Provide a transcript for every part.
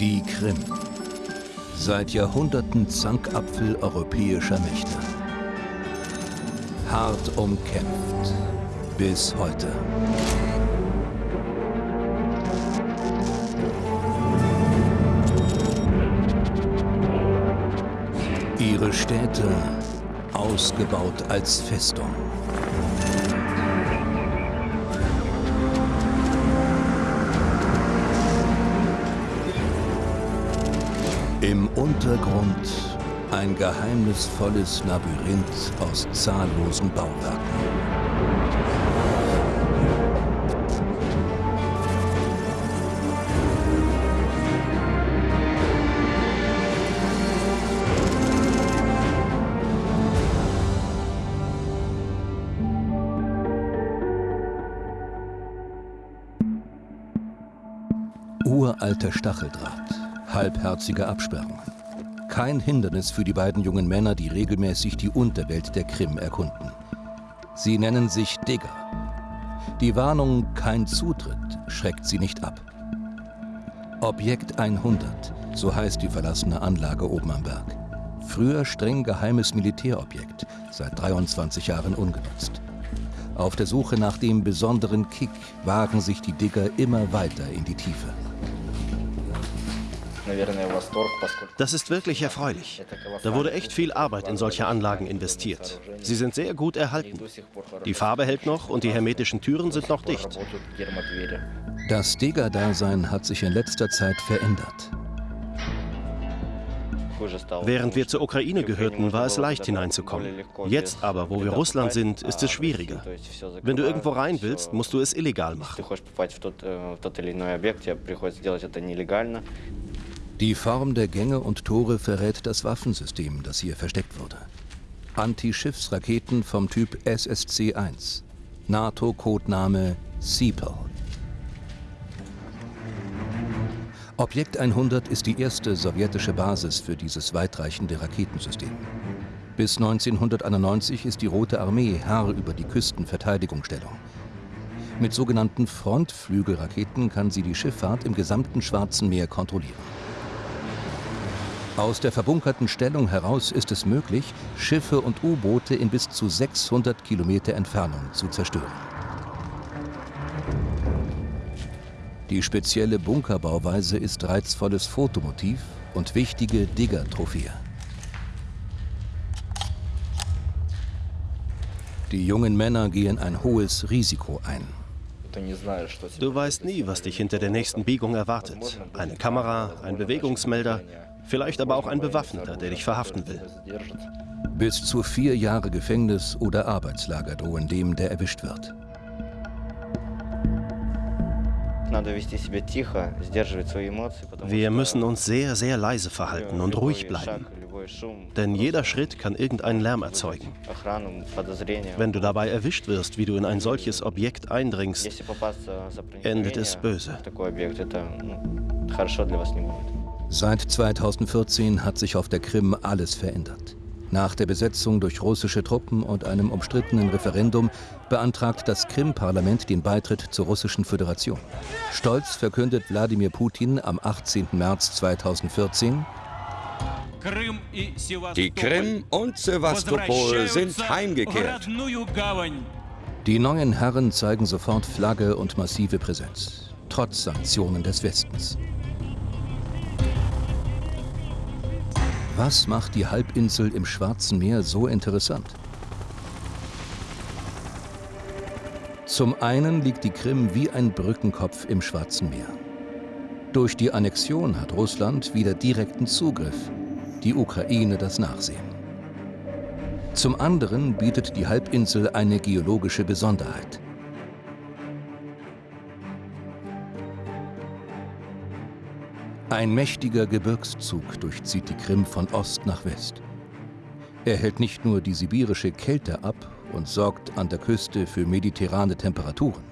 Die Krim. Seit Jahrhunderten Zankapfel europäischer Mächte. Hart umkämpft. Bis heute. Ihre Städte ausgebaut als Festung. Im Untergrund ein geheimnisvolles Labyrinth aus zahllosen Bauwerken. Uralter Stacheldraht, halbherzige Absperrungen. Kein Hindernis für die beiden jungen Männer, die regelmäßig die Unterwelt der Krim erkunden. Sie nennen sich Digger. Die Warnung kein Zutritt schreckt sie nicht ab. Objekt 100, so heißt die verlassene Anlage oben am Berg. Früher streng geheimes Militärobjekt, seit 23 Jahren ungenutzt. Auf der Suche nach dem besonderen Kick wagen sich die Digger immer weiter in die Tiefe. Das ist wirklich erfreulich. Da wurde echt viel Arbeit in solche Anlagen investiert. Sie sind sehr gut erhalten. Die Farbe hält noch und die hermetischen Türen sind noch dicht. Das Digger-Dasein hat sich in letzter Zeit verändert. Während wir zur Ukraine gehörten, war es leicht hineinzukommen. Jetzt aber, wo wir Russland sind, ist es schwieriger. Wenn du irgendwo rein willst, musst du es illegal machen. Die Form der Gänge und Tore verrät das Waffensystem, das hier versteckt wurde. Anti-Schiffsraketen vom Typ SSC-1. NATO-Codename Seapel. Objekt 100 ist die erste sowjetische Basis für dieses weitreichende Raketensystem. Bis 1991 ist die Rote Armee Herr über die Küstenverteidigungsstellung. Mit sogenannten Frontflügelraketen kann sie die Schifffahrt im gesamten Schwarzen Meer kontrollieren. Aus der verbunkerten Stellung heraus ist es möglich, Schiffe und U-Boote in bis zu 600 Kilometer Entfernung zu zerstören. Die spezielle Bunkerbauweise ist reizvolles Fotomotiv und wichtige Digger-Trophäe. Die jungen Männer gehen ein hohes Risiko ein. Du weißt nie, was dich hinter der nächsten Biegung erwartet. Eine Kamera, ein Bewegungsmelder, Vielleicht aber auch ein Bewaffneter, der dich verhaften will. Bis zu vier Jahre Gefängnis oder Arbeitslager drohen dem, der erwischt wird. Wir müssen uns sehr, sehr leise verhalten und ruhig bleiben. Denn jeder Schritt kann irgendeinen Lärm erzeugen. Wenn du dabei erwischt wirst, wie du in ein solches Objekt eindringst, endet es böse. Seit 2014 hat sich auf der Krim alles verändert. Nach der Besetzung durch russische Truppen und einem umstrittenen Referendum beantragt das Krim-Parlament den Beitritt zur Russischen Föderation. Stolz verkündet Wladimir Putin am 18. März 2014, die Krim und Sevastopol sind heimgekehrt. Die neuen Herren zeigen sofort Flagge und massive Präsenz, trotz Sanktionen des Westens. Was macht die Halbinsel im Schwarzen Meer so interessant? Zum einen liegt die Krim wie ein Brückenkopf im Schwarzen Meer. Durch die Annexion hat Russland wieder direkten Zugriff, die Ukraine das Nachsehen. Zum anderen bietet die Halbinsel eine geologische Besonderheit. Ein mächtiger Gebirgszug durchzieht die Krim von Ost nach West. Er hält nicht nur die sibirische Kälte ab und sorgt an der Küste für mediterrane Temperaturen.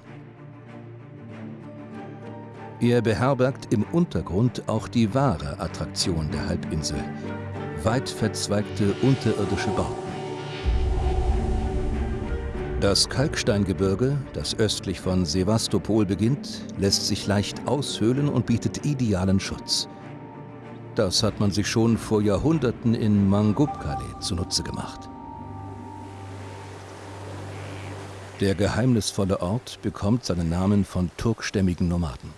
Er beherbergt im Untergrund auch die wahre Attraktion der Halbinsel, weit verzweigte unterirdische Bauten. Das Kalksteingebirge, das östlich von Sevastopol beginnt, lässt sich leicht aushöhlen und bietet idealen Schutz. Das hat man sich schon vor Jahrhunderten in Mangubkale zunutze gemacht. Der geheimnisvolle Ort bekommt seinen Namen von turkstämmigen Nomaden.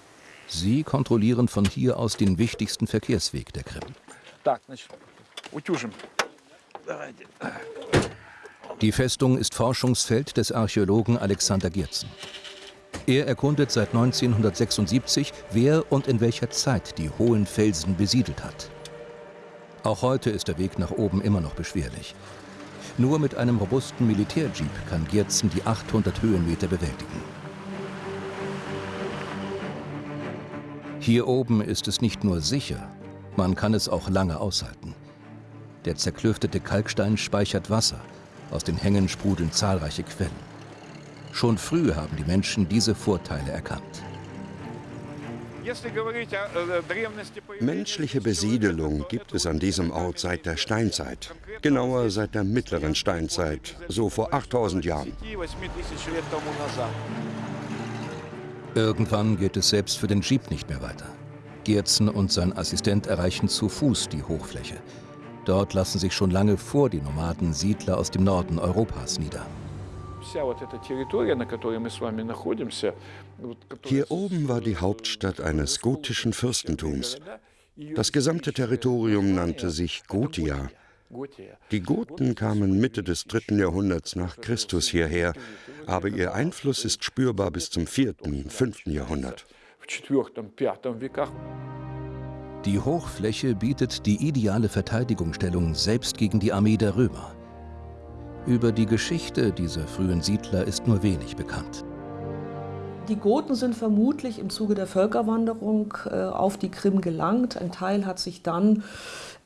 Sie kontrollieren von hier aus den wichtigsten Verkehrsweg der Krim. Die Festung ist Forschungsfeld des Archäologen Alexander Giertzen. Er erkundet seit 1976, wer und in welcher Zeit die hohen Felsen besiedelt hat. Auch heute ist der Weg nach oben immer noch beschwerlich. Nur mit einem robusten Militärjeep kann Giertzen die 800 Höhenmeter bewältigen. Hier oben ist es nicht nur sicher, man kann es auch lange aushalten. Der zerklüftete Kalkstein speichert Wasser, aus den Hängen sprudeln zahlreiche Quellen. Schon früh haben die Menschen diese Vorteile erkannt. Menschliche Besiedelung gibt es an diesem Ort seit der Steinzeit. Genauer seit der mittleren Steinzeit, so vor 8000 Jahren. Irgendwann geht es selbst für den Jeep nicht mehr weiter. Gerzen und sein Assistent erreichen zu Fuß die Hochfläche. Dort lassen sich schon lange vor die Nomaden Siedler aus dem Norden Europas nieder. Hier oben war die Hauptstadt eines gotischen Fürstentums. Das gesamte Territorium nannte sich Gotia. Die Goten kamen Mitte des dritten Jahrhunderts nach Christus hierher, aber ihr Einfluss ist spürbar bis zum vierten, fünften Jahrhundert. Die Hochfläche bietet die ideale Verteidigungsstellung selbst gegen die Armee der Römer. Über die Geschichte dieser frühen Siedler ist nur wenig bekannt. Die Goten sind vermutlich im Zuge der Völkerwanderung äh, auf die Krim gelangt. Ein Teil hat sich dann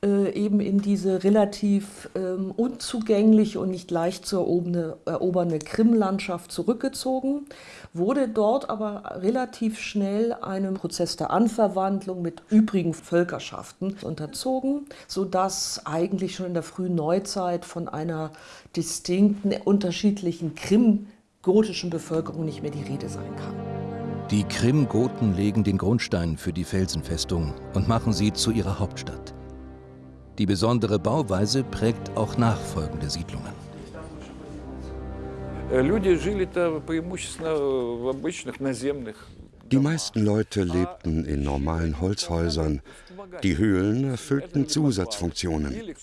äh, eben in diese relativ ähm, unzugängliche und nicht leicht zu eroberne, erobernde Krimlandschaft zurückgezogen, wurde dort aber relativ schnell einem Prozess der Anverwandlung mit übrigen Völkerschaften unterzogen, sodass eigentlich schon in der frühen Neuzeit von einer distinkten, unterschiedlichen krim-gotischen Bevölkerung nicht mehr die Rede sein kann. Die Krim-Goten legen den Grundstein für die Felsenfestung und machen sie zu ihrer Hauptstadt. Die besondere Bauweise prägt auch nachfolgende Siedlungen. Die meisten Leute lebten in normalen Holzhäusern. Die Höhlen erfüllten Zusatzfunktionen.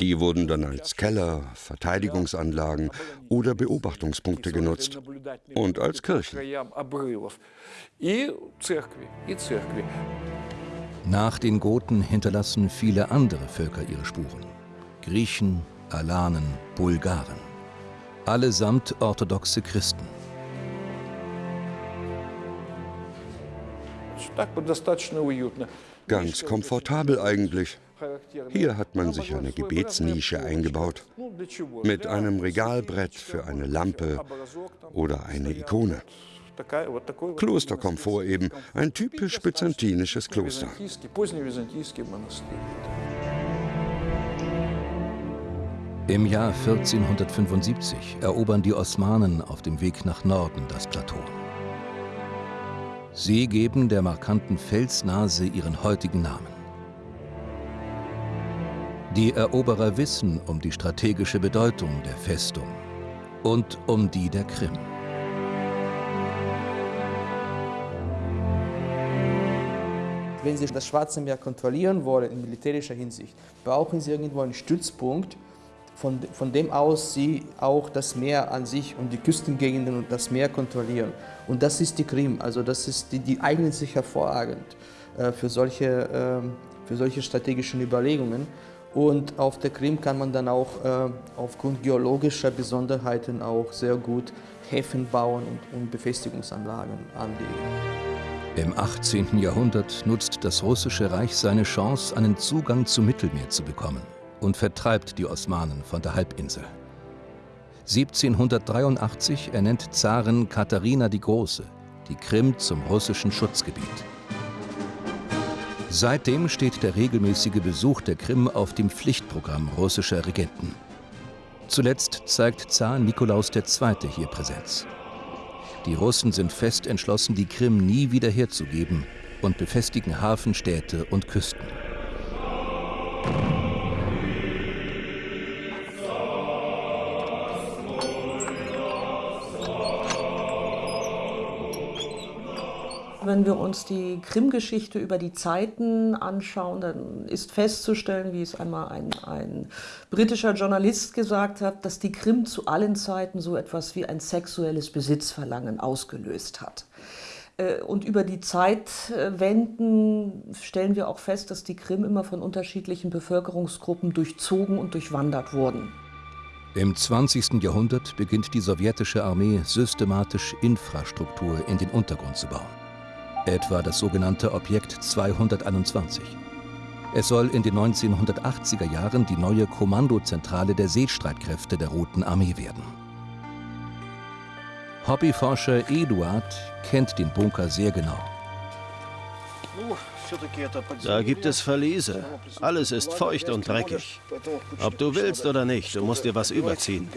Die wurden dann als Keller, Verteidigungsanlagen oder Beobachtungspunkte genutzt und als Kirchen. Nach den Goten hinterlassen viele andere Völker ihre Spuren. Griechen, Alanen, Bulgaren. Allesamt orthodoxe Christen. Ganz komfortabel eigentlich. Hier hat man sich eine Gebetsnische eingebaut. Mit einem Regalbrett für eine Lampe oder eine Ikone. Klosterkomfort eben, ein typisch byzantinisches Kloster. Im Jahr 1475 erobern die Osmanen auf dem Weg nach Norden das Plateau. Sie geben der markanten Felsnase ihren heutigen Namen. Die Eroberer wissen um die strategische Bedeutung der Festung und um die der Krim. Wenn Sie das Schwarze Meer kontrollieren wollen in militärischer Hinsicht, brauchen Sie irgendwo einen Stützpunkt, von, von dem aus Sie auch das Meer an sich und die Küstengegenden und das Meer kontrollieren. Und das ist die Krim, also das ist die, die eignet sich hervorragend äh, für, solche, äh, für solche strategischen Überlegungen. Und auf der Krim kann man dann auch äh, aufgrund geologischer Besonderheiten auch sehr gut Häfen bauen und, und Befestigungsanlagen anlegen. Im 18. Jahrhundert nutzt das Russische Reich seine Chance, einen Zugang zum Mittelmeer zu bekommen und vertreibt die Osmanen von der Halbinsel. 1783 ernennt Zarin Katharina die Große die Krim zum russischen Schutzgebiet. Seitdem steht der regelmäßige Besuch der Krim auf dem Pflichtprogramm russischer Regenten. Zuletzt zeigt Zar Nikolaus II. hier Präsenz. Die Russen sind fest entschlossen, die Krim nie wieder herzugeben und befestigen Hafenstädte und Küsten. Wenn wir uns die Krim-Geschichte über die Zeiten anschauen, dann ist festzustellen, wie es einmal ein, ein, britischer Journalist gesagt hat, dass die Krim zu allen Zeiten so etwas wie ein sexuelles Besitzverlangen ausgelöst hat. Äh, und über die Zeitwenden stellen wir auch fest, dass die Krim immer von unterschiedlichen Bevölkerungsgruppen durchzogen und durchwandert wurden. Im 20. Jahrhundert beginnt die sowjetische Armee systematisch Infrastruktur in den Untergrund zu bauen etwa das sogenannte Objekt 221. Es soll in den 1980er Jahren die neue Kommandozentrale der Seestreitkräfte der Roten Armee werden. Hobbyforscher Eduard kennt den Bunker sehr genau. Da gibt es Verliese. Alles ist feucht und dreckig. Ob du willst oder nicht, du musst dir was überziehen.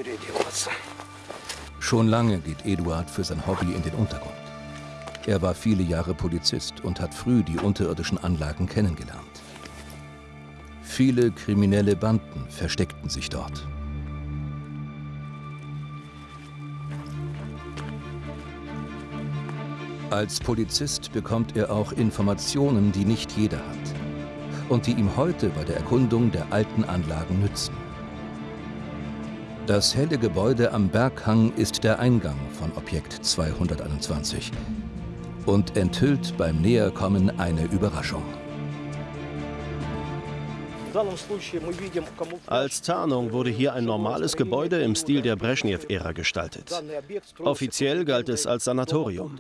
Schon lange geht Eduard für sein Hobby in den Untergrund. Er war viele Jahre Polizist und hat früh die unterirdischen Anlagen kennengelernt. Viele kriminelle Banden versteckten sich dort. Als Polizist bekommt er auch Informationen, die nicht jeder hat und die ihm heute bei der Erkundung der alten Anlagen nützen. Das helle Gebäude am Berghang ist der Eingang von Objekt 221, und enthüllt beim Näherkommen eine Überraschung. Als Tarnung wurde hier ein normales Gebäude im Stil der Brezhnev-Ära gestaltet. Offiziell galt es als Sanatorium.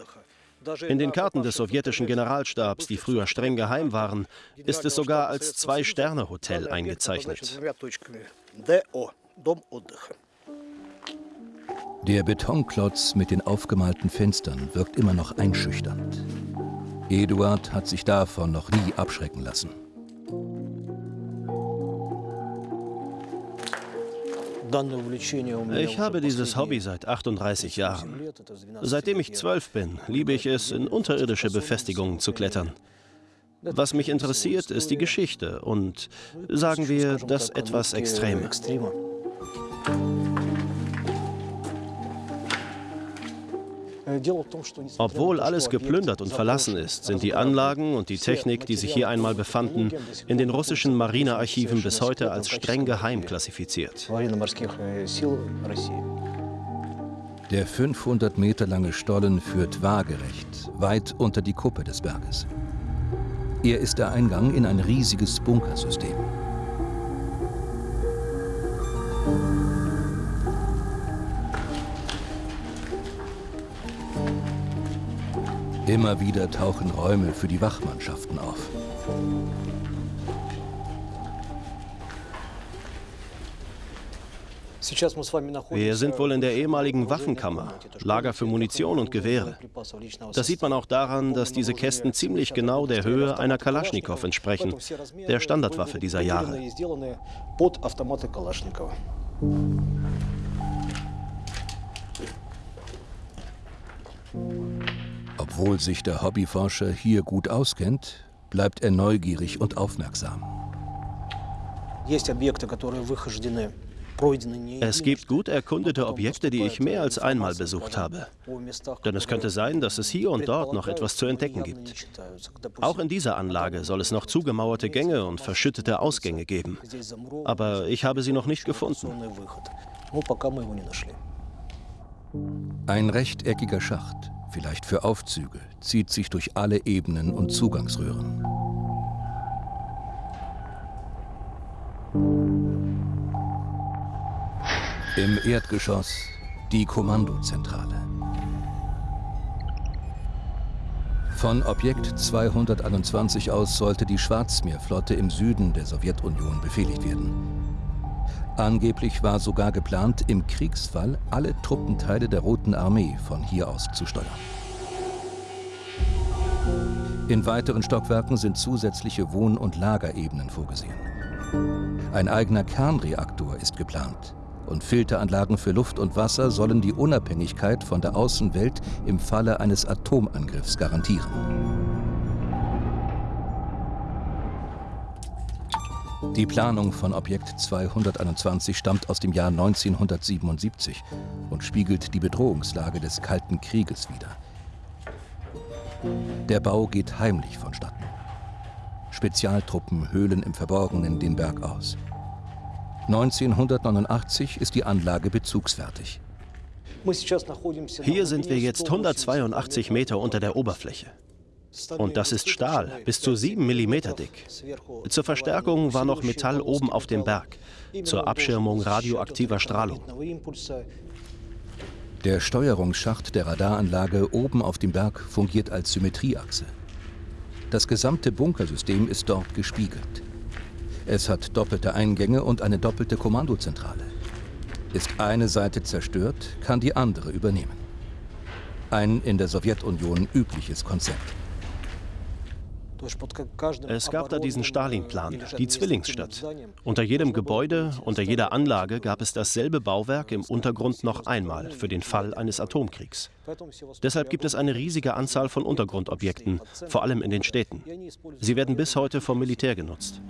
In den Karten des sowjetischen Generalstabs, die früher streng geheim waren, ist es sogar als Zwei-Sterne-Hotel eingezeichnet. Der Betonklotz mit den aufgemalten Fenstern wirkt immer noch einschüchternd. Eduard hat sich davon noch nie abschrecken lassen. Ich habe dieses Hobby seit 38 Jahren. Seitdem ich zwölf bin, liebe ich es, in unterirdische Befestigungen zu klettern. Was mich interessiert, ist die Geschichte und, sagen wir, das etwas Extreme. Obwohl alles geplündert und verlassen ist, sind die Anlagen und die Technik, die sich hier einmal befanden, in den russischen Marinearchiven bis heute als streng geheim klassifiziert. Der 500 Meter lange Stollen führt waagerecht, weit unter die Kuppe des Berges. Er ist der Eingang in ein riesiges Bunkersystem. Immer wieder tauchen Räume für die Wachmannschaften auf. Wir sind wohl in der ehemaligen Waffenkammer, Lager für Munition und Gewehre. Das sieht man auch daran, dass diese Kästen ziemlich genau der Höhe einer Kalaschnikow entsprechen, der Standardwaffe dieser Jahre. Obwohl sich der Hobbyforscher hier gut auskennt, bleibt er neugierig und aufmerksam. Es gibt gut erkundete Objekte, die ich mehr als einmal besucht habe. Denn es könnte sein, dass es hier und dort noch etwas zu entdecken gibt. Auch in dieser Anlage soll es noch zugemauerte Gänge und verschüttete Ausgänge geben. Aber ich habe sie noch nicht gefunden. Ein rechteckiger Schacht, vielleicht für Aufzüge, zieht sich durch alle Ebenen und Zugangsröhren. Im Erdgeschoss die Kommandozentrale. Von Objekt 221 aus sollte die Schwarzmeerflotte im Süden der Sowjetunion befehligt werden. Angeblich war sogar geplant, im Kriegsfall alle Truppenteile der Roten Armee von hier aus zu steuern. In weiteren Stockwerken sind zusätzliche Wohn- und Lagerebenen vorgesehen. Ein eigener Kernreaktor ist geplant und Filteranlagen für Luft und Wasser sollen die Unabhängigkeit von der Außenwelt im Falle eines Atomangriffs garantieren. Die Planung von Objekt 221 stammt aus dem Jahr 1977 und spiegelt die Bedrohungslage des Kalten Krieges wider. Der Bau geht heimlich vonstatten. Spezialtruppen höhlen im Verborgenen den Berg aus. 1989 ist die Anlage bezugsfertig. Hier sind wir jetzt 182 Meter unter der Oberfläche. Und das ist Stahl, bis zu 7 mm dick. Zur Verstärkung war noch Metall oben auf dem Berg, zur Abschirmung radioaktiver Strahlung. Der Steuerungsschacht der Radaranlage oben auf dem Berg fungiert als Symmetrieachse. Das gesamte Bunkersystem ist dort gespiegelt. Es hat doppelte Eingänge und eine doppelte Kommandozentrale. Ist eine Seite zerstört, kann die andere übernehmen. Ein in der Sowjetunion übliches Konzept. Es gab da diesen Stalin-Plan, die Zwillingsstadt. Unter jedem Gebäude, unter jeder Anlage gab es dasselbe Bauwerk im Untergrund noch einmal für den Fall eines Atomkriegs. Deshalb gibt es eine riesige Anzahl von Untergrundobjekten, vor allem in den Städten. Sie werden bis heute vom Militär genutzt.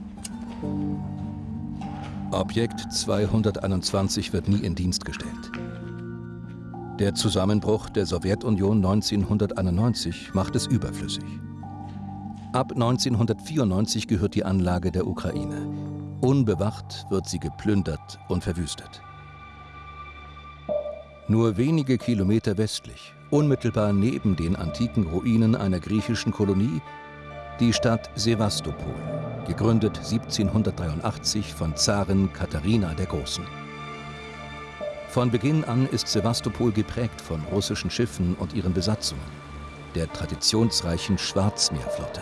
Objekt 221 wird nie in Dienst gestellt. Der Zusammenbruch der Sowjetunion 1991 macht es überflüssig. Ab 1994 gehört die Anlage der Ukraine. Unbewacht wird sie geplündert und verwüstet. Nur wenige Kilometer westlich, unmittelbar neben den antiken Ruinen einer griechischen Kolonie, die Stadt Sevastopol, gegründet 1783 von Zarin Katharina der Großen. Von Beginn an ist Sevastopol geprägt von russischen Schiffen und ihren Besatzungen, der traditionsreichen Schwarzmeerflotte.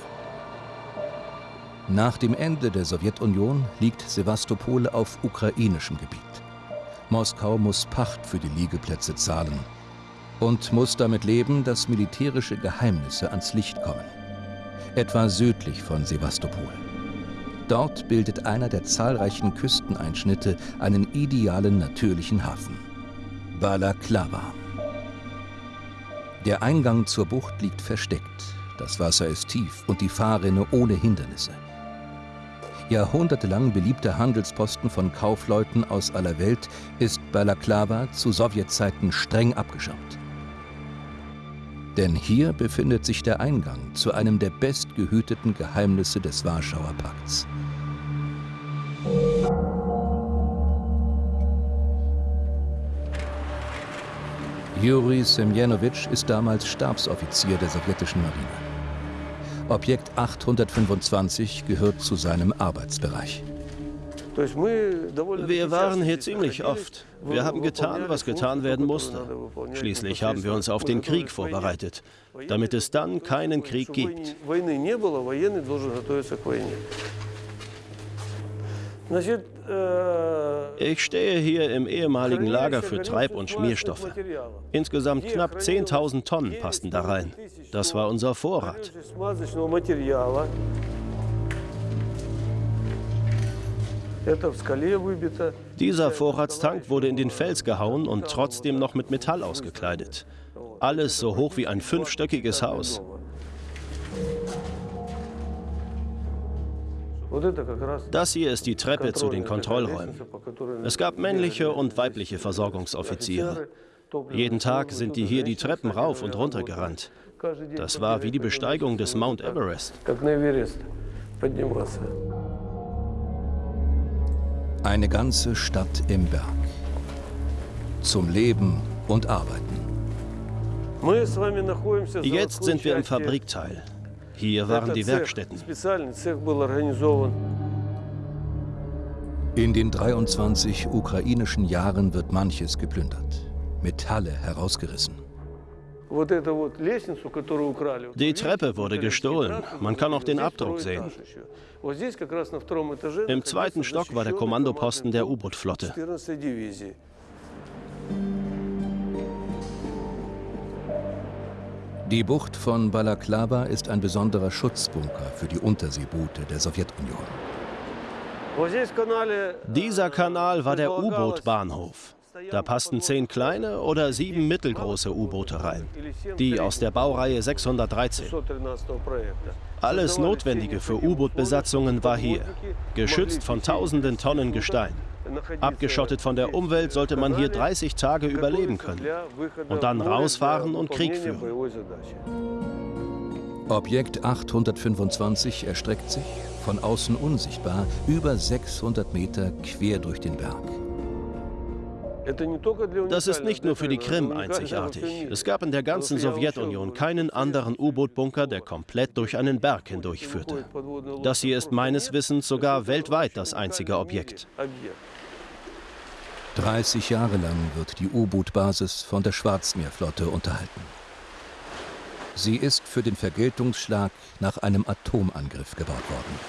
Nach dem Ende der Sowjetunion liegt Sevastopol auf ukrainischem Gebiet. Moskau muss Pacht für die Liegeplätze zahlen und muss damit leben, dass militärische Geheimnisse ans Licht kommen. Etwa südlich von Sevastopol. Dort bildet einer der zahlreichen Küsteneinschnitte einen idealen natürlichen Hafen. Balaklava. Der Eingang zur Bucht liegt versteckt. Das Wasser ist tief und die Fahrrinne ohne Hindernisse jahrhundertelang beliebter Handelsposten von Kaufleuten aus aller Welt, ist Balaklava zu Sowjetzeiten streng abgeschirmt. Denn hier befindet sich der Eingang zu einem der bestgehüteten Geheimnisse des Warschauer Pakts. Juri Semjenowitsch ist damals Stabsoffizier der sowjetischen Marine. Objekt 825 gehört zu seinem Arbeitsbereich. Wir waren hier ziemlich oft. Wir haben getan, was getan werden musste. Schließlich haben wir uns auf den Krieg vorbereitet, damit es dann keinen Krieg gibt. Ich stehe hier im ehemaligen Lager für Treib- und Schmierstoffe. Insgesamt knapp 10.000 Tonnen passten da rein. Das war unser Vorrat. Dieser Vorratstank wurde in den Fels gehauen und trotzdem noch mit Metall ausgekleidet. Alles so hoch wie ein fünfstöckiges Haus. Das hier ist die Treppe zu den Kontrollräumen. Es gab männliche und weibliche Versorgungsoffiziere. Jeden Tag sind die hier die Treppen rauf und runter gerannt. Das war wie die Besteigung des Mount Everest. Eine ganze Stadt im Berg. Zum Leben und Arbeiten. Jetzt sind wir im Fabrikteil. Hier waren die Werkstätten. In den 23 ukrainischen Jahren wird manches geplündert, Metalle herausgerissen. Die Treppe wurde gestohlen. Man kann auch den Abdruck sehen. Im zweiten Stock war der Kommandoposten der U-Boot-Flotte. Die Bucht von Balaklava ist ein besonderer Schutzbunker für die Unterseeboote der Sowjetunion. Dieser Kanal war der U-Boot-Bahnhof. Da passten zehn kleine oder sieben mittelgroße U-Boote rein. Die aus der Baureihe 613. Alles Notwendige für U-Boot-Besatzungen war hier, geschützt von tausenden Tonnen Gestein. Abgeschottet von der Umwelt sollte man hier 30 Tage überleben können und dann rausfahren und Krieg führen. Objekt 825 erstreckt sich, von außen unsichtbar, über 600 Meter quer durch den Berg. Das ist nicht nur für die Krim einzigartig. Es gab in der ganzen Sowjetunion keinen anderen U-Boot-Bunker, der komplett durch einen Berg hindurchführte. Das hier ist meines Wissens sogar weltweit das einzige Objekt. 30 Jahre lang wird die U-Boot-Basis von der Schwarzmeerflotte unterhalten. Sie ist für den Vergeltungsschlag nach einem Atomangriff gebaut worden.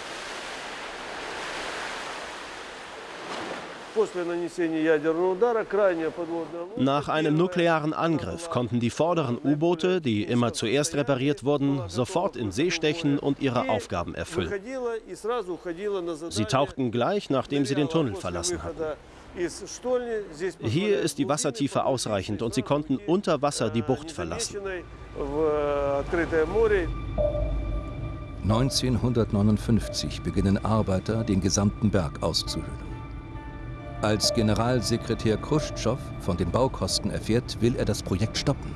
Nach einem nuklearen Angriff konnten die vorderen U-Boote, die immer zuerst repariert wurden, sofort in See stechen und ihre Aufgaben erfüllen. Sie tauchten gleich, nachdem sie den Tunnel verlassen hatten. Hier ist die Wassertiefe ausreichend und sie konnten unter Wasser die Bucht verlassen. 1959 beginnen Arbeiter, den gesamten Berg auszuhöhlen. Als Generalsekretär Khrushchev von den Baukosten erfährt, will er das Projekt stoppen.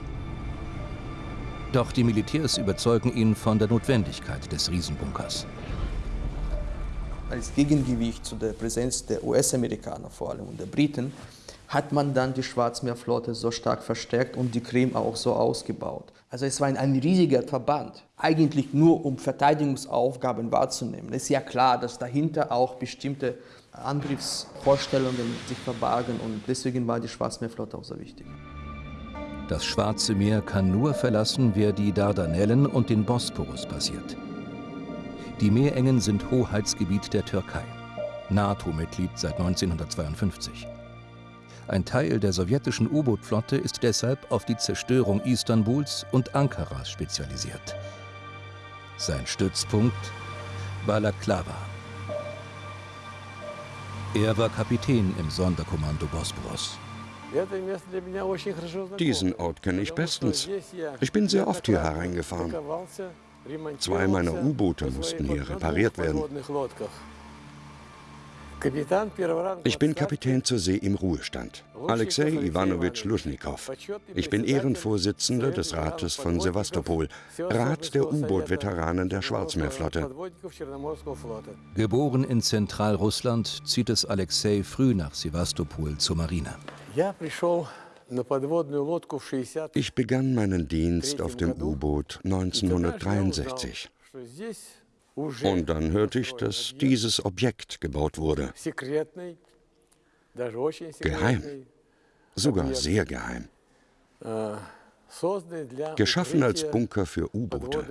Doch die Militärs überzeugen ihn von der Notwendigkeit des Riesenbunkers. Als Gegengewicht zu der Präsenz der US-Amerikaner vor allem und der Briten hat man dann die Schwarzmeerflotte so stark verstärkt und die Krim auch so ausgebaut. Also es war ein, ein riesiger Verband, eigentlich nur um Verteidigungsaufgaben wahrzunehmen. Es ist ja klar, dass dahinter auch bestimmte Angriffsvorstellungen sich verbargen und deswegen war die Schwarzmeerflotte auch so wichtig. Das Schwarze Meer kann nur verlassen, wer die Dardanellen und den Bosporus passiert. Die Meerengen sind Hoheitsgebiet der Türkei, NATO-Mitglied seit 1952. Ein Teil der sowjetischen U-Boot-Flotte ist deshalb auf die Zerstörung Istanbuls und Ankaras spezialisiert. Sein Stützpunkt Balaklava. Er war Kapitän im Sonderkommando Bosporus. Diesen Ort kenne ich bestens. Ich bin sehr oft hier hereingefahren. Zwei meiner U-Boote mussten hier repariert werden. Ich bin Kapitän zur See im Ruhestand, Alexei Ivanovich Luschnikow. Ich bin Ehrenvorsitzender des Rates von Sevastopol, Rat der U-Boot-Veteranen der Schwarzmeerflotte. Geboren in Zentralrussland, zieht es Alexei früh nach Sevastopol zur Marine. Ich begann meinen Dienst auf dem U-Boot 1963. Und dann hörte ich, dass dieses Objekt gebaut wurde. Geheim. Sogar sehr geheim. Geschaffen als Bunker für U-Boote.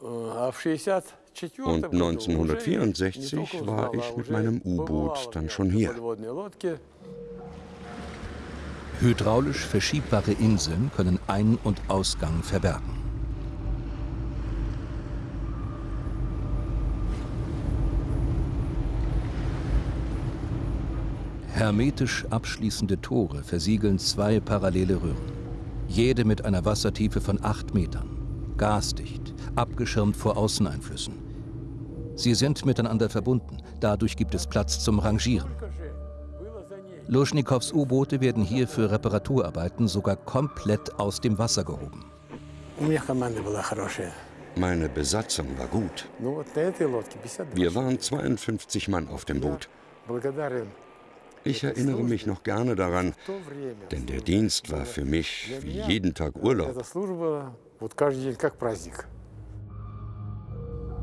Und 1964 war ich mit meinem U-Boot dann schon hier. Hydraulisch verschiebbare Inseln können Ein- und Ausgang verbergen. Hermetisch abschließende Tore versiegeln zwei parallele Röhren. Jede mit einer Wassertiefe von acht Metern. Gasdicht, abgeschirmt vor Außeneinflüssen. Sie sind miteinander verbunden. Dadurch gibt es Platz zum Rangieren. Luschnikows U-Boote werden hier für Reparaturarbeiten sogar komplett aus dem Wasser gehoben. Meine Besatzung war gut. Wir waren 52 Mann auf dem Boot. Ich erinnere mich noch gerne daran, denn der Dienst war für mich wie jeden Tag Urlaub.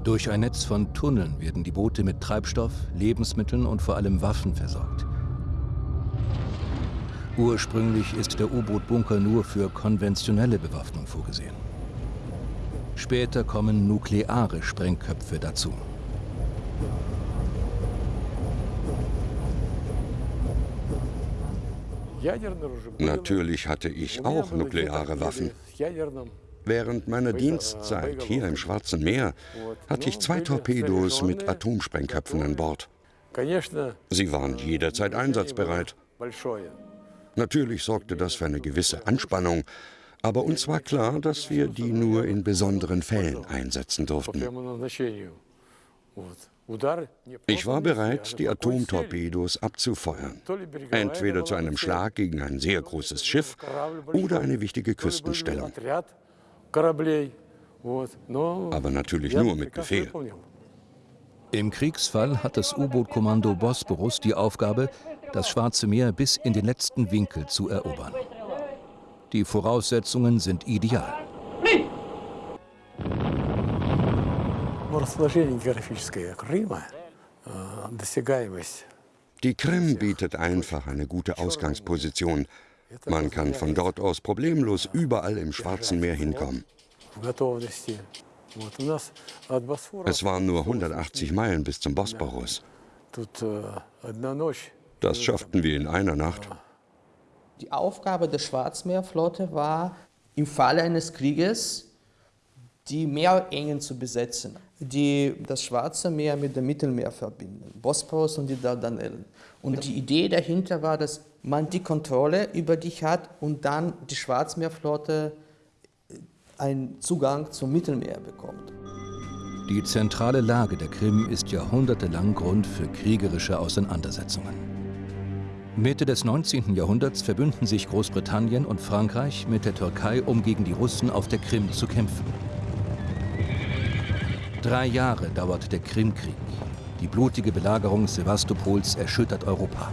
Durch ein Netz von Tunneln werden die Boote mit Treibstoff, Lebensmitteln und vor allem Waffen versorgt. Ursprünglich ist der U-Boot-Bunker nur für konventionelle Bewaffnung vorgesehen. Später kommen nukleare Sprengköpfe dazu. Natürlich hatte ich auch nukleare Waffen. Während meiner Dienstzeit hier im Schwarzen Meer hatte ich zwei Torpedos mit Atomsprengköpfen an Bord. Sie waren jederzeit einsatzbereit. Natürlich sorgte das für eine gewisse Anspannung, aber uns war klar, dass wir die nur in besonderen Fällen einsetzen durften. Ich war bereit, die Atomtorpedos abzufeuern. Entweder zu einem Schlag gegen ein sehr großes Schiff oder eine wichtige Küstenstellung. Aber natürlich nur mit Befehl. Im Kriegsfall hat das U-Boot-Kommando Bosporus die Aufgabe, das Schwarze Meer bis in den letzten Winkel zu erobern. Die Voraussetzungen sind ideal. Die Krim bietet einfach eine gute Ausgangsposition. Man kann von dort aus problemlos überall im Schwarzen Meer hinkommen. Es waren nur 180 Meilen bis zum Bosporus. Das schafften wir in einer Nacht. Die Aufgabe der Schwarzmeerflotte war, im Falle eines Krieges die Meerengen zu besetzen, die das Schwarze Meer mit dem Mittelmeer verbinden, Bosporus und die Dardanellen. Und die Idee dahinter war, dass man die Kontrolle über dich hat und dann die Schwarzmeerflotte einen Zugang zum Mittelmeer bekommt. Die zentrale Lage der Krim ist jahrhundertelang Grund für kriegerische Auseinandersetzungen. Mitte des 19. Jahrhunderts verbünden sich Großbritannien und Frankreich mit der Türkei, um gegen die Russen auf der Krim zu kämpfen. Drei Jahre dauert der Krimkrieg. Die blutige Belagerung Sevastopols erschüttert Europa.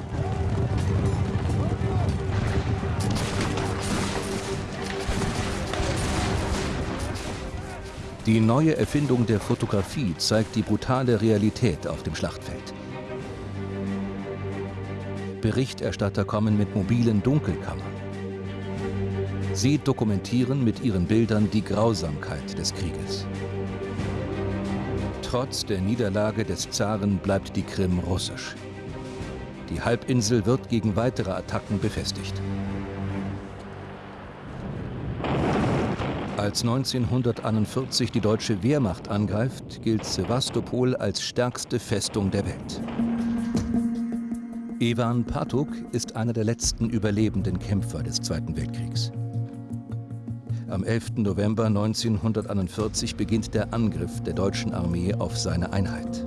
Die neue Erfindung der Fotografie zeigt die brutale Realität auf dem Schlachtfeld. Berichterstatter kommen mit mobilen Dunkelkammern. Sie dokumentieren mit ihren Bildern die Grausamkeit des Krieges. Trotz der Niederlage des Zaren bleibt die Krim russisch. Die Halbinsel wird gegen weitere Attacken befestigt. Als 1941 die deutsche Wehrmacht angreift, gilt Sevastopol als stärkste Festung der Welt. Ivan Patuk ist einer der letzten überlebenden Kämpfer des Zweiten Weltkriegs. Am 11. November 1941 beginnt der Angriff der deutschen Armee auf seine Einheit.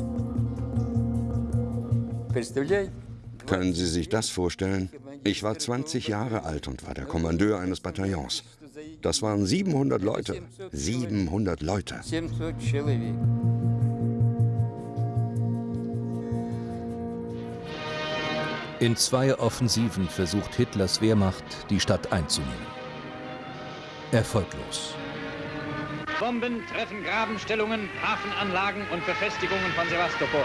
Können Sie sich das vorstellen? Ich war 20 Jahre alt und war der Kommandeur eines Bataillons. Das waren 700 Leute. 700 Leute. In zwei Offensiven versucht Hitlers Wehrmacht, die Stadt einzunehmen. Erfolglos. Bomben treffen Grabenstellungen, Hafenanlagen und Befestigungen von Sevastopol.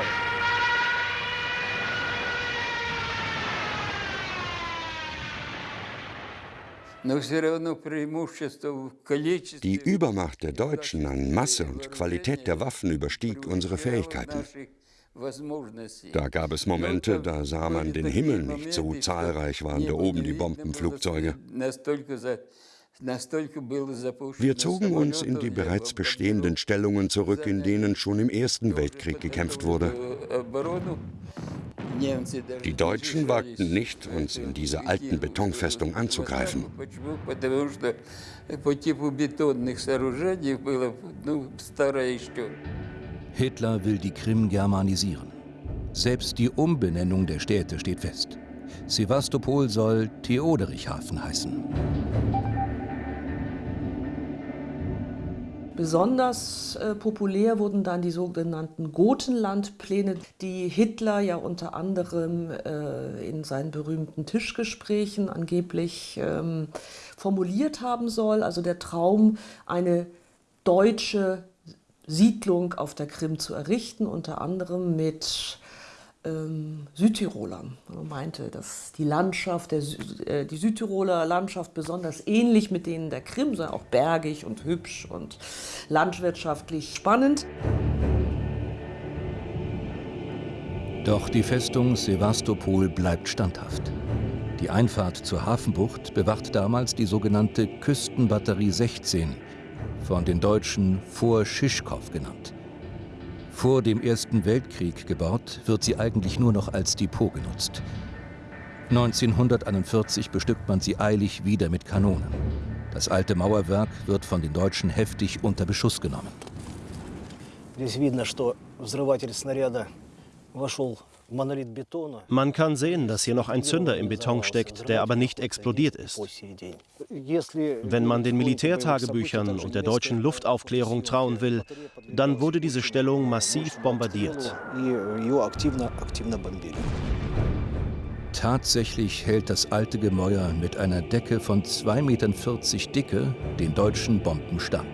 Die Übermacht der Deutschen an Masse und Qualität der Waffen überstieg unsere Fähigkeiten. Da gab es Momente, da sah man den Himmel nicht, so zahlreich waren da oben die Bombenflugzeuge. Wir zogen uns in die bereits bestehenden Stellungen zurück, in denen schon im Ersten Weltkrieg gekämpft wurde. Die Deutschen wagten nicht, uns in dieser alten Betonfestung anzugreifen. Hitler will die Krim germanisieren. Selbst die Umbenennung der Städte steht fest. Sevastopol soll Theoderichhafen heißen. Besonders äh, populär wurden dann die sogenannten Gotenlandpläne, die Hitler ja unter anderem äh, in seinen berühmten Tischgesprächen angeblich ähm, formuliert haben soll. Also der Traum, eine deutsche Siedlung auf der Krim zu errichten, unter anderem mit ähm, Südtirolern. Man meinte, dass die Landschaft, der, äh, die Südtiroler Landschaft besonders ähnlich mit denen der Krim sei, auch bergig und hübsch und landwirtschaftlich spannend. Doch die Festung Sevastopol bleibt standhaft. Die Einfahrt zur Hafenbucht bewacht damals die sogenannte Küstenbatterie 16, von den Deutschen vor Schischkow genannt. Vor dem Ersten Weltkrieg gebaut, wird sie eigentlich nur noch als Depot genutzt. 1941 bestückt man sie eilig wieder mit Kanonen. Das alte Mauerwerk wird von den Deutschen heftig unter Beschuss genommen. Man kann sehen, dass hier noch ein Zünder im Beton steckt, der aber nicht explodiert ist. Wenn man den Militärtagebüchern und der deutschen Luftaufklärung trauen will, dann wurde diese Stellung massiv bombardiert. Tatsächlich hält das alte Gemäuer mit einer Decke von 2,40 Metern Dicke den deutschen Bomben stand.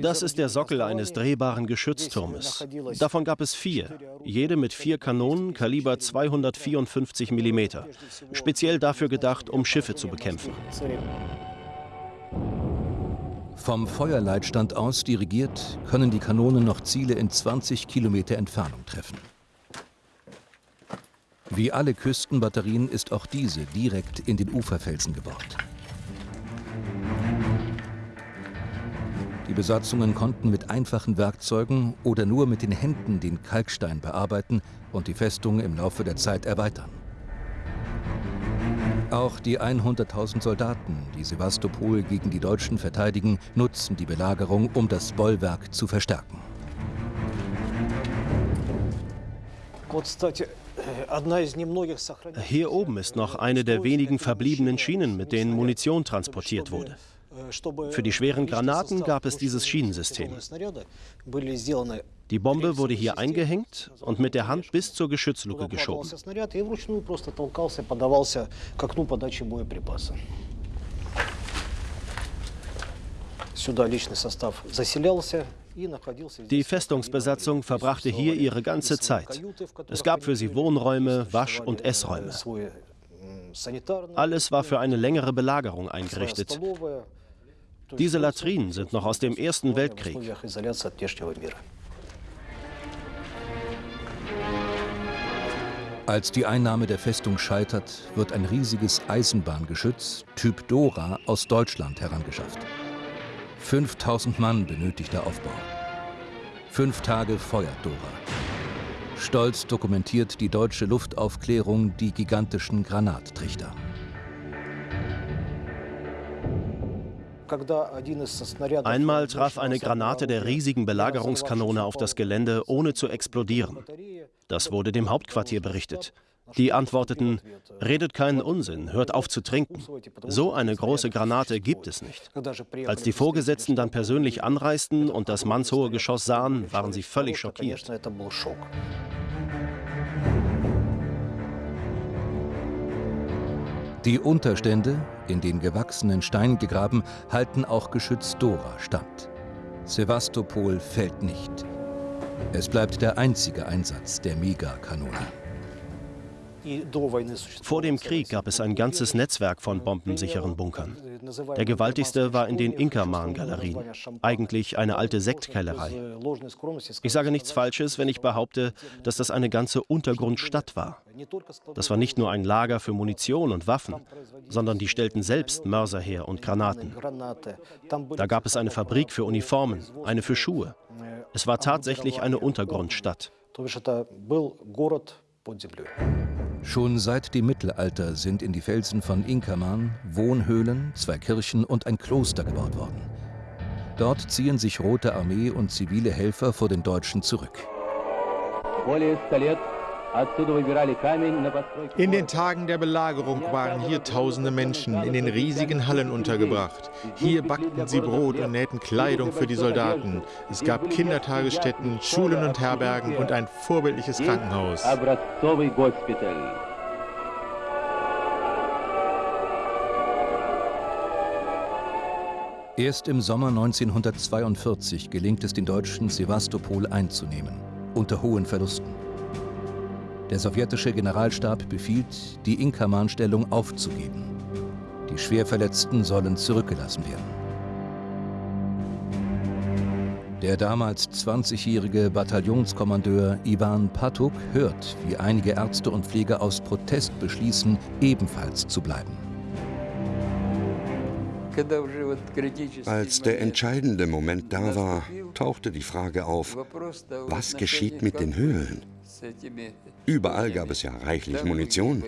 Das ist der Sockel eines drehbaren Geschützturmes. Davon gab es vier, jede mit vier Kanonen Kaliber 254 mm, speziell dafür gedacht, um Schiffe zu bekämpfen. Vom Feuerleitstand aus dirigiert, können die Kanonen noch Ziele in 20 Kilometer Entfernung treffen. Wie alle Küstenbatterien ist auch diese direkt in den Uferfelsen gebohrt. Besatzungen konnten mit einfachen Werkzeugen oder nur mit den Händen den Kalkstein bearbeiten und die Festung im Laufe der Zeit erweitern. Auch die 100.000 Soldaten, die Sevastopol gegen die Deutschen verteidigen, nutzen die Belagerung, um das Bollwerk zu verstärken. Hier oben ist noch eine der wenigen verbliebenen Schienen, mit denen Munition transportiert wurde. Für die schweren Granaten gab es dieses Schienensystem. Die Bombe wurde hier eingehängt und mit der Hand bis zur Geschützluke geschoben. Die Festungsbesatzung verbrachte hier ihre ganze Zeit. Es gab für sie Wohnräume, Wasch- und Essräume. Alles war für eine längere Belagerung eingerichtet. Diese Latrinen sind noch aus dem Ersten Weltkrieg. Als die Einnahme der Festung scheitert, wird ein riesiges Eisenbahngeschütz, Typ Dora, aus Deutschland herangeschafft. 5000 Mann benötigt der Aufbau. Fünf Tage feuert Dora. Stolz dokumentiert die deutsche Luftaufklärung die gigantischen Granattrichter. Einmal traf eine Granate der riesigen Belagerungskanone auf das Gelände, ohne zu explodieren. Das wurde dem Hauptquartier berichtet. Die antworteten, redet keinen Unsinn, hört auf zu trinken. So eine große Granate gibt es nicht. Als die Vorgesetzten dann persönlich anreisten und das mannshohe Geschoss sahen, waren sie völlig schockiert. Die Unterstände, in den gewachsenen Stein gegraben, halten auch Geschütz Dora stand. Sevastopol fällt nicht. Es bleibt der einzige Einsatz der Megakanone. Vor dem Krieg gab es ein ganzes Netzwerk von bombensicheren Bunkern. Der gewaltigste war in den Inkerman-Galerien, eigentlich eine alte Sektkellerei. Ich sage nichts Falsches, wenn ich behaupte, dass das eine ganze Untergrundstadt war. Das war nicht nur ein Lager für Munition und Waffen, sondern die stellten selbst Mörser her und Granaten. Da gab es eine Fabrik für Uniformen, eine für Schuhe. Es war tatsächlich eine Untergrundstadt. Schon seit dem Mittelalter sind in die Felsen von Inkerman Wohnhöhlen, zwei Kirchen und ein Kloster gebaut worden. Dort ziehen sich Rote Armee und zivile Helfer vor den Deutschen zurück. In den Tagen der Belagerung waren hier tausende Menschen in den riesigen Hallen untergebracht. Hier backten sie Brot und nähten Kleidung für die Soldaten. Es gab Kindertagesstätten, Schulen und Herbergen und ein vorbildliches Krankenhaus. Erst im Sommer 1942 gelingt es den Deutschen, Sevastopol einzunehmen, unter hohen Verlusten. Der sowjetische Generalstab befiehlt, die Inkerman-Stellung aufzugeben. Die Schwerverletzten sollen zurückgelassen werden. Der damals 20-jährige Bataillonskommandeur Ivan Patuk hört, wie einige Ärzte und Pfleger aus Protest beschließen, ebenfalls zu bleiben. Als der entscheidende Moment da war, tauchte die Frage auf, was geschieht mit den Höhlen? Überall gab es ja reichlich Munition.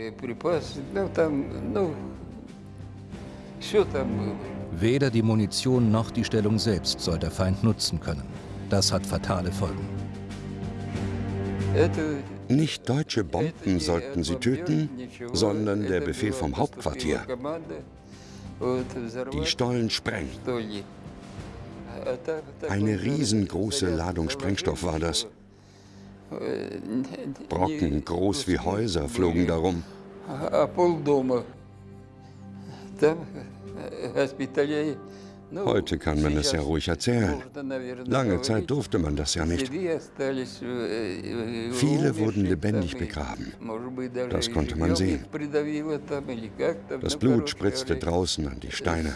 Weder die Munition noch die Stellung selbst soll der Feind nutzen können. Das hat fatale Folgen. Nicht deutsche Bomben sollten sie töten, sondern der Befehl vom Hauptquartier. Die Stollen sprengen. Eine riesengroße Ladung Sprengstoff war das. Brocken groß wie Häuser flogen darum. Heute kann man es ja ruhig erzählen. Lange Zeit durfte man das ja nicht. Viele wurden lebendig begraben. Das konnte man sehen. Das Blut spritzte draußen an die Steine.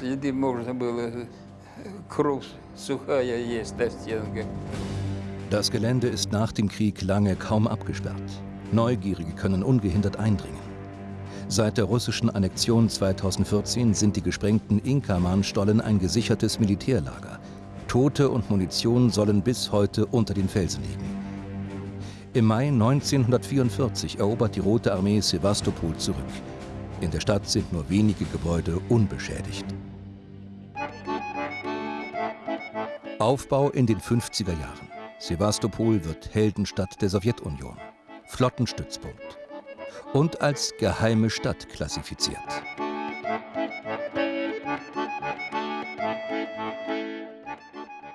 Das Gelände ist nach dem Krieg lange kaum abgesperrt. Neugierige können ungehindert eindringen. Seit der russischen Annexion 2014 sind die gesprengten Inkaman-Stollen ein gesichertes Militärlager. Tote und Munition sollen bis heute unter den Felsen liegen. Im Mai 1944 erobert die Rote Armee Sevastopol zurück. In der Stadt sind nur wenige Gebäude unbeschädigt. Aufbau in den 50er Jahren. Sevastopol wird Heldenstadt der Sowjetunion, Flottenstützpunkt und als geheime Stadt klassifiziert.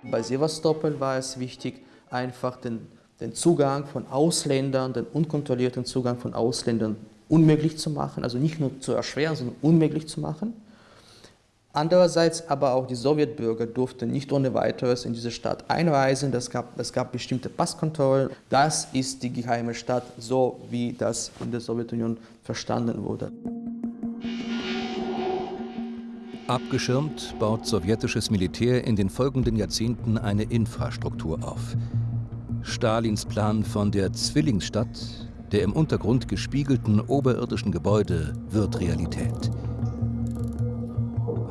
Bei Sevastopol war es wichtig, einfach den, den Zugang von Ausländern, den unkontrollierten Zugang von Ausländern unmöglich zu machen, also nicht nur zu erschweren, sondern unmöglich zu machen. Andererseits aber auch die Sowjetbürger durften nicht ohne weiteres in diese Stadt einreisen. Es gab, es gab bestimmte Passkontrollen. Das ist die geheime Stadt, so wie das in der Sowjetunion verstanden wurde. Abgeschirmt baut sowjetisches Militär in den folgenden Jahrzehnten eine Infrastruktur auf. Stalins Plan von der Zwillingsstadt, der im Untergrund gespiegelten oberirdischen Gebäude, wird Realität.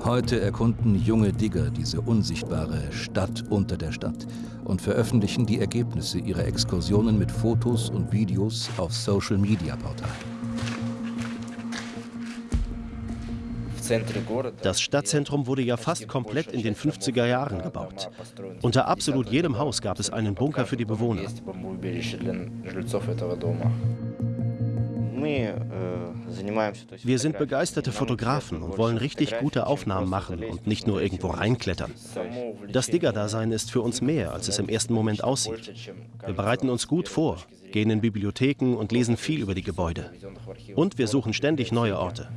Heute erkunden junge Digger diese unsichtbare Stadt unter der Stadt und veröffentlichen die Ergebnisse ihrer Exkursionen mit Fotos und Videos auf Social-Media-Portalen. Das Stadtzentrum wurde ja fast komplett in den 50er Jahren gebaut. Unter absolut jedem Haus gab es einen Bunker für die Bewohner. Wir sind begeisterte Fotografen und wollen richtig gute Aufnahmen machen und nicht nur irgendwo reinklettern. Das Digger-Dasein ist für uns mehr, als es im ersten Moment aussieht. Wir bereiten uns gut vor, gehen in Bibliotheken und lesen viel über die Gebäude. Und wir suchen ständig neue Orte.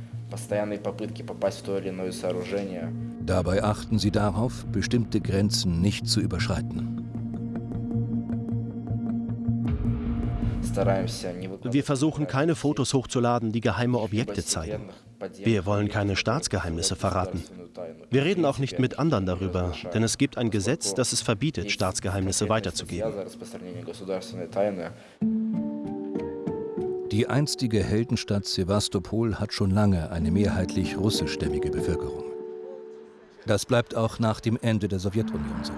Dabei achten sie darauf, bestimmte Grenzen nicht zu überschreiten. Wir versuchen keine Fotos hochzuladen, die geheime Objekte zeigen. Wir wollen keine Staatsgeheimnisse verraten. Wir reden auch nicht mit anderen darüber, denn es gibt ein Gesetz, das es verbietet, Staatsgeheimnisse weiterzugeben. Die einstige Heldenstadt Sevastopol hat schon lange eine mehrheitlich russischstämmige Bevölkerung. Das bleibt auch nach dem Ende der Sowjetunion so.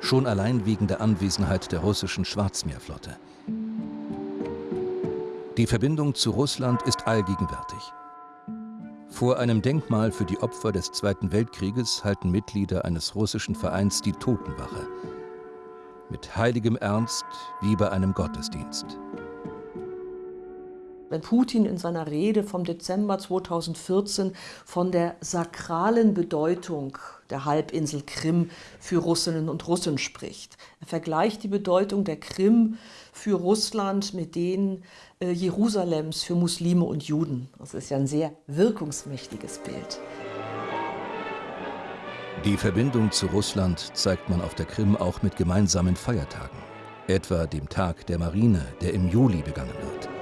Schon allein wegen der Anwesenheit der russischen Schwarzmeerflotte. Die Verbindung zu Russland ist allgegenwärtig. Vor einem Denkmal für die Opfer des Zweiten Weltkrieges halten Mitglieder eines russischen Vereins die Totenwache. Mit heiligem Ernst wie bei einem Gottesdienst. Wenn Putin in seiner Rede vom Dezember 2014 von der sakralen Bedeutung der Halbinsel Krim für Russinnen und Russen spricht. Er vergleicht die Bedeutung der Krim für Russland mit denen äh, Jerusalems für Muslime und Juden. Das ist ja ein sehr wirkungsmächtiges Bild. Die Verbindung zu Russland zeigt man auf der Krim auch mit gemeinsamen Feiertagen, etwa dem Tag der Marine, der im Juli begangen wird.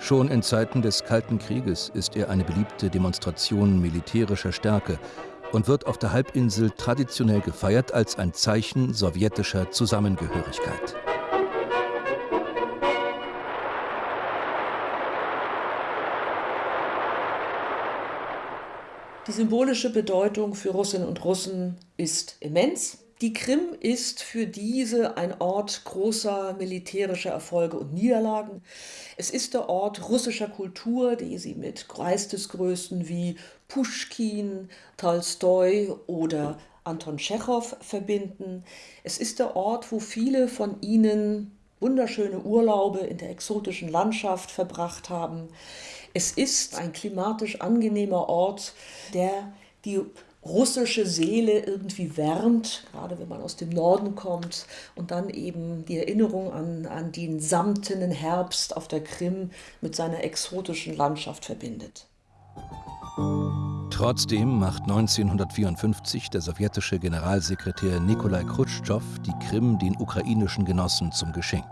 Schon in Zeiten des Kalten Krieges ist er eine beliebte Demonstration militärischer Stärke und wird auf der Halbinsel traditionell gefeiert als ein Zeichen sowjetischer Zusammengehörigkeit. Die symbolische Bedeutung für Russinnen und Russen ist immens. Die Krim ist für diese ein Ort großer militärischer Erfolge und Niederlagen. Es ist der Ort russischer Kultur, die sie mit Geistesgrößen wie Puschkin, Tolstoi oder Anton Tschechow verbinden. Es ist der Ort, wo viele von ihnen wunderschöne Urlaube in der exotischen Landschaft verbracht haben. Es ist ein klimatisch angenehmer Ort, der die russische Seele irgendwie wärmt, gerade wenn man aus dem Norden kommt und dann eben die Erinnerung an, an den samtenen Herbst auf der Krim mit seiner exotischen Landschaft verbindet. Trotzdem macht 1954 der sowjetische Generalsekretär Nikolai Khrushchev die Krim den ukrainischen Genossen zum Geschenk.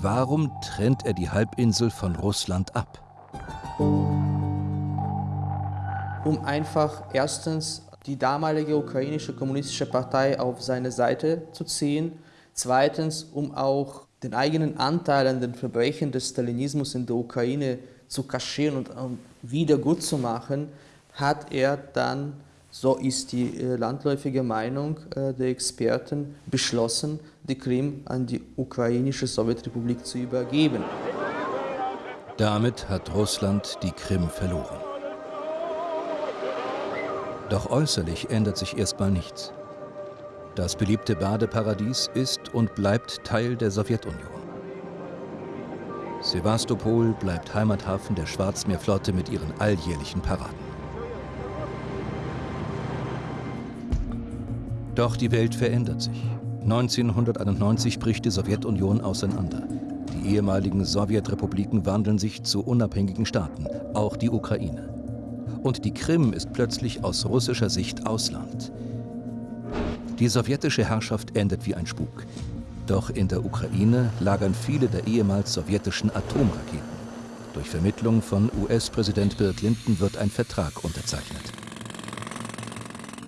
Warum trennt er die Halbinsel von Russland ab? Um einfach erstens die damalige ukrainische kommunistische Partei auf seine Seite zu ziehen, zweitens um auch den eigenen Anteil an den Verbrechen des Stalinismus in der Ukraine zu kaschieren und wieder gut zu machen, hat er dann, so ist die äh, landläufige Meinung äh, der Experten, beschlossen, die Krim an die ukrainische Sowjetrepublik zu übergeben. Damit hat Russland die Krim verloren. Doch äußerlich ändert sich erstmal nichts. Das beliebte Badeparadies ist und bleibt Teil der Sowjetunion. Sevastopol bleibt Heimathafen der Schwarzmeerflotte mit ihren alljährlichen Paraden. Doch die Welt verändert sich. 1991 bricht die Sowjetunion auseinander. Die ehemaligen Sowjetrepubliken wandeln sich zu unabhängigen Staaten, auch die Ukraine. Und die Krim ist plötzlich aus russischer Sicht Ausland. Die sowjetische Herrschaft endet wie ein Spuk. Doch in der Ukraine lagern viele der ehemals sowjetischen Atomraketen. Durch Vermittlung von US-Präsident Bill Clinton wird ein Vertrag unterzeichnet.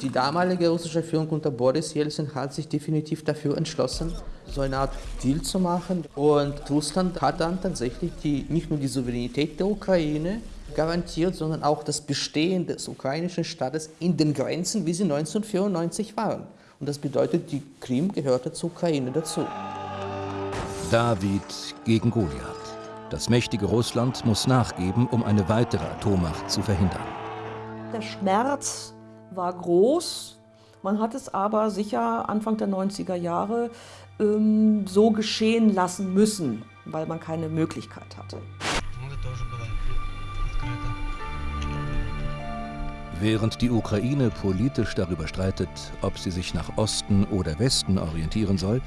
Die damalige russische Führung unter Boris Jelzin hat sich definitiv dafür entschlossen, so eine Art Deal zu machen. Und Russland hat dann tatsächlich die, nicht nur die Souveränität der Ukraine garantiert, sondern auch das Bestehen des ukrainischen Staates in den Grenzen, wie sie 1994 waren. Und das bedeutet, die Krim gehörte zur Ukraine dazu. David gegen Goliath. Das mächtige Russland muss nachgeben, um eine weitere Atommacht zu verhindern. Der Schmerz war groß. Man hat es aber sicher Anfang der 90er Jahre ähm, so geschehen lassen müssen, weil man keine Möglichkeit hatte. Während die Ukraine politisch darüber streitet, ob sie sich nach Osten oder Westen orientieren soll,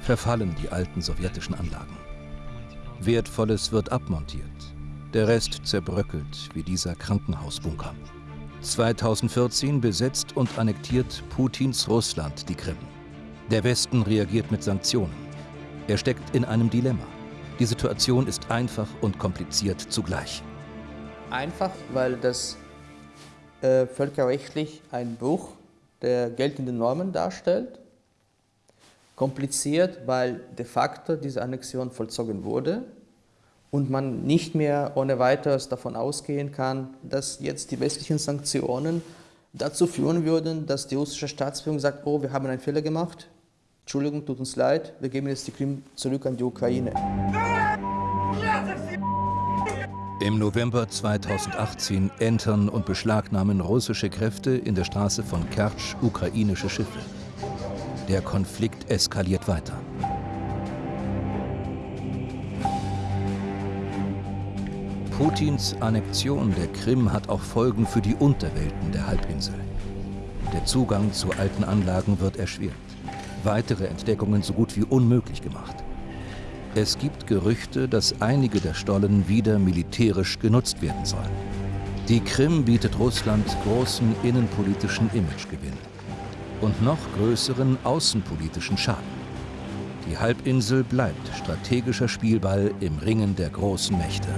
verfallen die alten sowjetischen Anlagen. Wertvolles wird abmontiert, der Rest zerbröckelt wie dieser Krankenhausbunker. 2014 besetzt und annektiert Putins Russland die Krim. Der Westen reagiert mit Sanktionen. Er steckt in einem Dilemma. Die Situation ist einfach und kompliziert zugleich. Einfach, weil das äh, völkerrechtlich ein Bruch der geltenden Normen darstellt. Kompliziert, weil de facto diese Annexion vollzogen wurde und man nicht mehr ohne weiteres davon ausgehen kann, dass jetzt die westlichen Sanktionen dazu führen würden, dass die russische Staatsführung sagt, oh, wir haben einen Fehler gemacht, Entschuldigung, tut uns leid, wir geben jetzt die Krim zurück an die Ukraine. Im November 2018 entern und beschlagnahmen russische Kräfte in der Straße von Kertsch ukrainische Schiffe. Der Konflikt eskaliert weiter. Putins Annexion der Krim hat auch Folgen für die Unterwelten der Halbinsel. Der Zugang zu alten Anlagen wird erschwert. Weitere Entdeckungen so gut wie unmöglich gemacht. Es gibt Gerüchte, dass einige der Stollen wieder militärisch genutzt werden sollen. Die Krim bietet Russland großen innenpolitischen Imagegewinn und noch größeren außenpolitischen Schaden. Die Halbinsel bleibt strategischer Spielball im Ringen der großen Mächte.